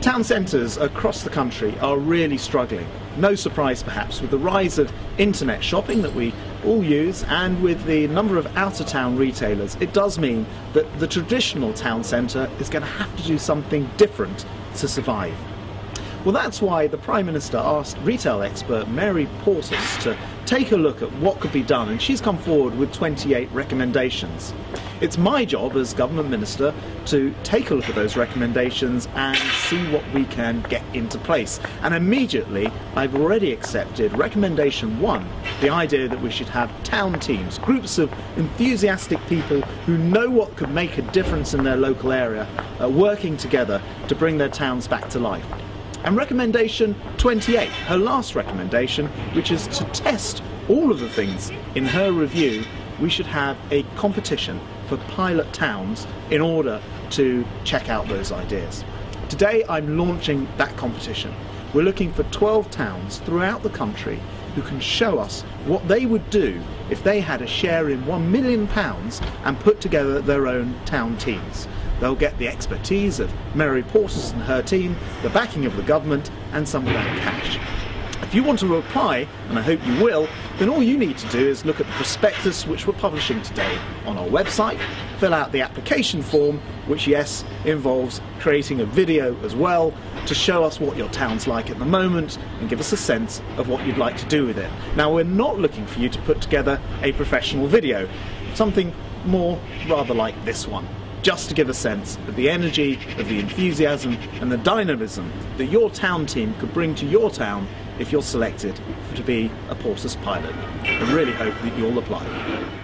Town centres across the country are really struggling. No surprise, perhaps, with the rise of internet shopping that we all use and with the number of out of town retailers, it does mean that the traditional town centre is going to have to do something different to survive. Well, that's why the Prime Minister asked retail expert Mary Portas to take a look at what could be done, and she's come forward with 28 recommendations. It's my job as Government Minister to take a look at those recommendations and see what we can get into place. And immediately, I've already accepted recommendation one the idea that we should have town teams, groups of enthusiastic people who know what could make a difference in their local area, uh, working together to bring their towns back to life. And recommendation 28, her last recommendation, which is to test all of the things in her review, we should have a competition for pilot towns in order to check out those ideas. Today I'm launching that competition. We're looking for 12 towns throughout the country who can show us what they would do if they had a share in £1 million and put together their own town teams. They'll get the expertise of Mary Portas and her team, the backing of the government, and some of that cash. If you want to apply, and I hope you will, then all you need to do is look at the prospectus which we're publishing today on our website, fill out the application form, which, yes, involves creating a video as well to show us what your town's like at the moment and give us a sense of what you'd like to do with it. Now, we're not looking for you to put together a professional video, something more rather like this one just to give a sense of the energy, of the enthusiasm, and the dynamism that your town team could bring to your town if you're selected to be a Portas pilot. I really hope that you'll apply.